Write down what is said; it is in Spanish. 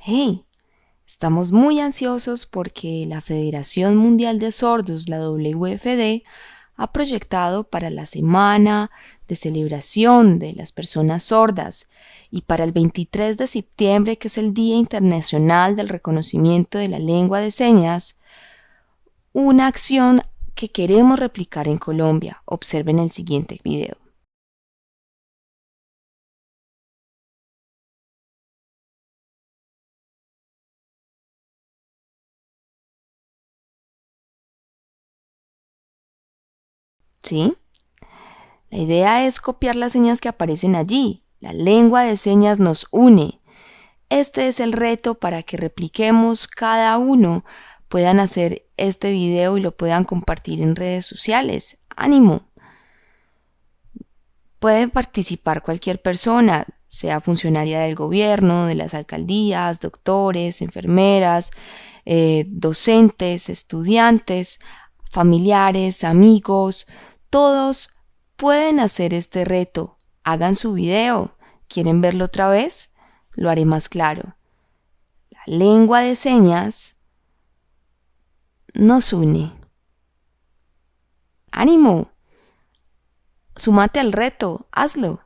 Hey, estamos muy ansiosos porque la Federación Mundial de Sordos, la WFD, ha proyectado para la semana de celebración de las personas sordas y para el 23 de septiembre, que es el Día Internacional del Reconocimiento de la Lengua de Señas, una acción que queremos replicar en Colombia. Observen el siguiente video. ¿Sí? La idea es copiar las señas que aparecen allí. La lengua de señas nos une. Este es el reto para que repliquemos cada uno, puedan hacer este video y lo puedan compartir en redes sociales. ¡Ánimo! Puede participar cualquier persona, sea funcionaria del gobierno, de las alcaldías, doctores, enfermeras, eh, docentes, estudiantes, familiares, amigos, todos pueden hacer este reto. Hagan su video. ¿Quieren verlo otra vez? Lo haré más claro. La lengua de señas nos une. ¡Ánimo! Sumate al reto, hazlo.